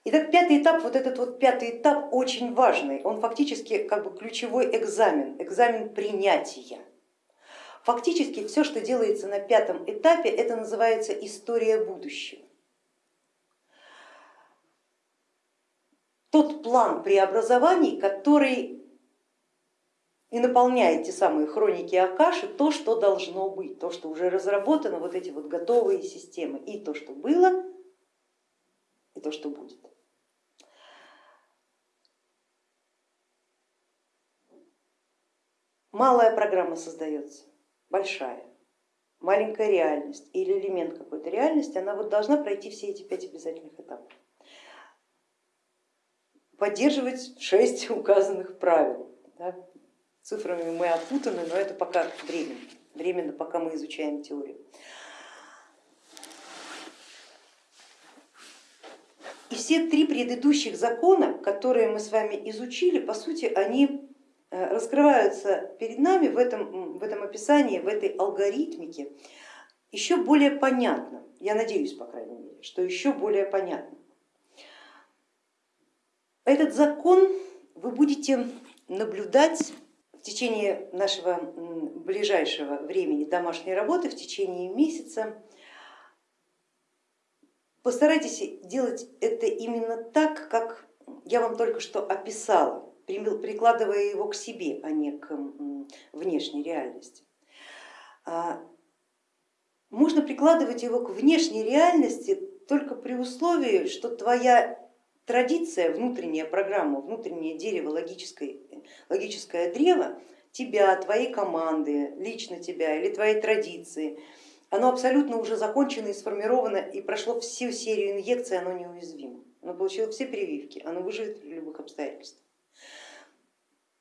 Итак, пятый этап, вот этот вот пятый этап очень важный, он фактически как бы ключевой экзамен, экзамен принятия. Фактически все, что делается на пятом этапе, это называется история будущего. Тот план преобразований, который и наполняет те самые хроники Акаши, то, что должно быть, то, что уже разработано, вот эти вот готовые системы, и то, что было, и то, что будет. Малая программа создается большая, маленькая реальность или элемент какой-то реальности, она вот должна пройти все эти пять обязательных этапов. поддерживать шесть указанных правил. Да? Цифрами мы опутаны, но это пока временно, временно пока мы изучаем теорию. И все три предыдущих закона, которые мы с вами изучили, по сути, они раскрываются перед нами в этом, в этом описании, в этой алгоритмике еще более понятно. Я надеюсь, по крайней мере, что еще более понятно. Этот закон вы будете наблюдать в течение нашего ближайшего времени домашней работы, в течение месяца Постарайтесь делать это именно так, как я вам только что описала, прикладывая его к себе, а не к внешней реальности. А, можно прикладывать его к внешней реальности только при условии, что твоя традиция, внутренняя программа, внутреннее дерево, логическое, логическое древо тебя, твоей команды, лично тебя или твоей традиции оно абсолютно уже закончено и сформировано и прошло всю серию инъекций, оно неуязвимо. Оно получило все прививки, оно выживет в любых обстоятельствах.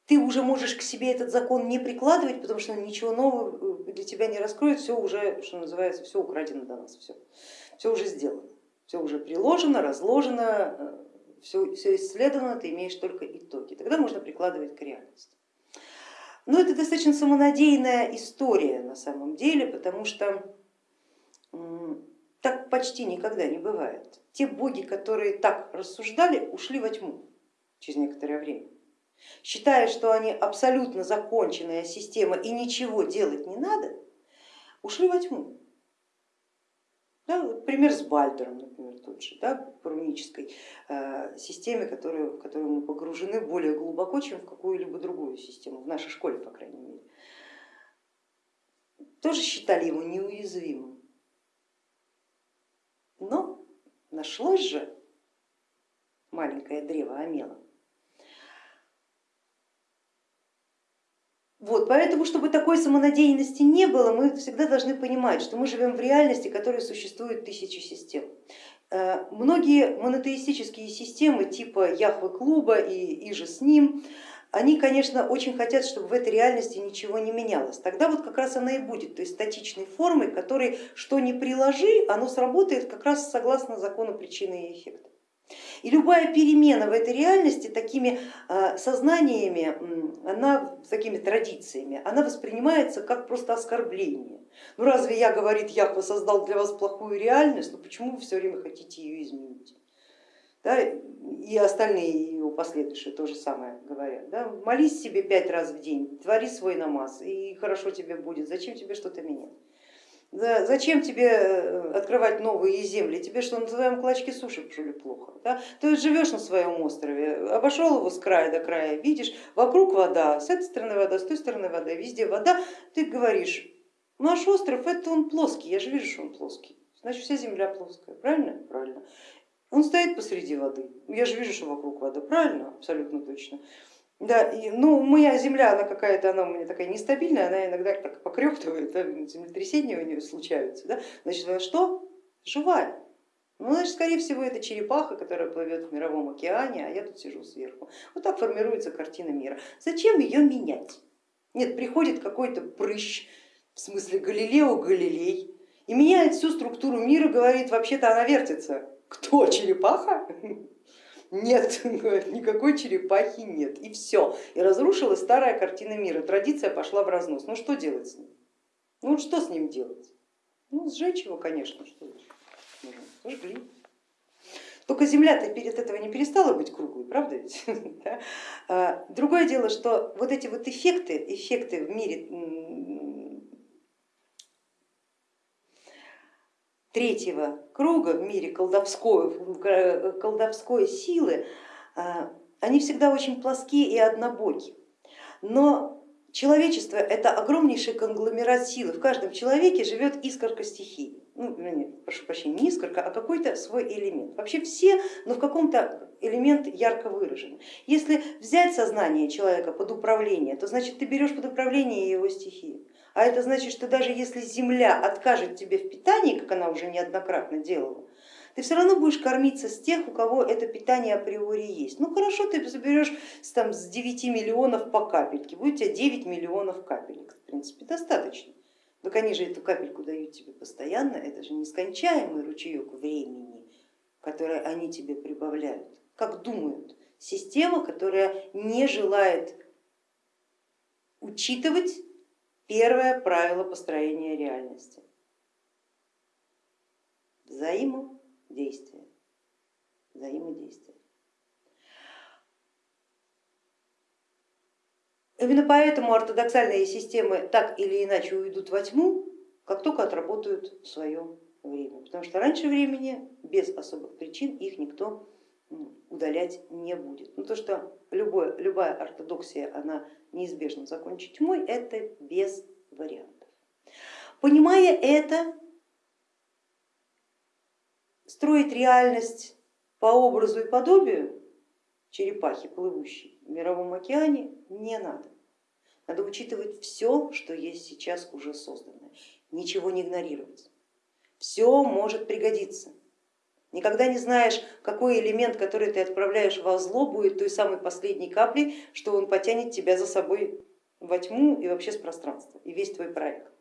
Ты уже можешь к себе этот закон не прикладывать, потому что ничего нового для тебя не раскроет, все уже, что называется, все украдено до нас, все, все уже сделано, все уже приложено, разложено, все, все исследовано, ты имеешь только итоги. Тогда можно прикладывать к реальности. Но это достаточно самонадеянная история на самом деле, потому что так почти никогда не бывает. Те боги, которые так рассуждали, ушли во тьму через некоторое время. Считая, что они абсолютно законченная система и ничего делать не надо, ушли во тьму. Да, вот пример с Бальдером, например, тот же, да, по рунической э, системе, которую, в которую мы погружены более глубоко, чем в какую-либо другую систему, в нашей школе, по крайней мере. Тоже считали его неуязвимым. Но нашлось же маленькое древо Амела. Вот, поэтому, чтобы такой самонадеянности не было, мы всегда должны понимать, что мы живем в реальности, в которой существует тысячи систем. Э, многие монотеистические системы типа Яхвы клуба и, и же с ним, они, конечно, очень хотят, чтобы в этой реальности ничего не менялось. Тогда вот как раз она и будет, то есть статичной формой, которой что ни приложи, оно сработает как раз согласно закону причины и эффекта. И любая перемена в этой реальности такими а, сознаниями, она, такими традициями, она воспринимается как просто оскорбление. Ну разве я, говорит, Яхва создал для вас плохую реальность, ну почему вы все время хотите ее изменить? Да, и остальные его последующие то же самое говорят. Да? Молись себе пять раз в день, твори свой намаз, и хорошо тебе будет, зачем тебе что-то менять? Зачем тебе э, открывать новые земли? Тебе что, на твоем клочке суши что плохо? Да? Ты живешь на своем острове, обошел его с края до края, видишь, вокруг вода, с этой стороны вода, с той стороны вода, везде вода. Ты говоришь, наш остров это он плоский, я же вижу, что он плоский. Значит, вся земля плоская, правильно? Правильно. Он стоит посреди воды, я же вижу, что вокруг вода, правильно? Абсолютно точно. Да, и, ну, моя земля, она какая-то, она у меня такая нестабильная, она иногда так покрёптывает, да, землетрясения у нее случаются. Да? Значит, она что? Живая. Ну, значит, скорее всего, это черепаха, которая плывет в мировом океане, а я тут сижу сверху. Вот так формируется картина мира. Зачем ее менять? Нет, приходит какой-то прыщ, в смысле Галилео Галилей, и меняет всю структуру мира, говорит, вообще-то она вертится. Кто, черепаха? Нет, никакой черепахи нет. И все. И разрушилась старая картина мира. Традиция пошла в разнос. Ну что делать с ним? Ну что с ним делать? Ну сжечь его, конечно, что. Сожгли. Только земля-то перед этого не перестала быть круглой, правда ведь? А, другое дело, что вот эти вот эффекты, эффекты в мире третьего круга в мире колдовской, колдовской силы, а, они всегда очень плоские и однобоки. Но человечество это огромнейший конгломерат силы. В каждом человеке живет искорка стихии. Ну, нет, прошу прощения, не искорка, а какой-то свой элемент. Вообще все, но в каком-то элемент ярко выражен. Если взять сознание человека под управление, то значит ты берешь под управление его стихию. А это значит, что даже если Земля откажет тебе в питании, как она уже неоднократно делала, ты все равно будешь кормиться с тех, у кого это питание априори есть. Ну хорошо, ты заберешь там, с 9 миллионов по капельке, будет у тебя 9 миллионов капелек, в принципе, достаточно. Так они же эту капельку дают тебе постоянно, это же нескончаемый ручеек времени, который они тебе прибавляют. Как думают, система, которая не желает учитывать первое правило построения реальности. Взаимодействие. Взаимодействие. Именно поэтому ортодоксальные системы так или иначе уйдут во тьму, как только отработают свое время. Потому что раньше времени без особых причин их никто удалять не будет. Ну, то, что любое, любая ортодоксия, она неизбежно закончит тьмой, это без вариантов. Понимая это, строить реальность по образу и подобию черепахи, плывущей в мировом океане, не надо. Надо учитывать все, что есть сейчас уже созданное, ничего не игнорировать. Все может пригодиться. Никогда не знаешь, какой элемент, который ты отправляешь во зло, будет той самой последней каплей, что он потянет тебя за собой во тьму и вообще с пространства, и весь твой проект.